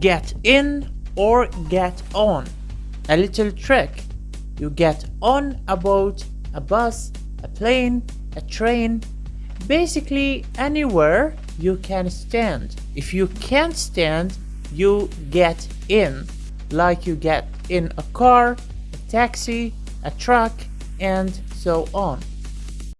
get in or get on. A little trick. You get on a boat, a bus, a plane, a train, basically anywhere you can stand. If you can't stand, you get in, like you get in a car, a taxi, a truck, and so on.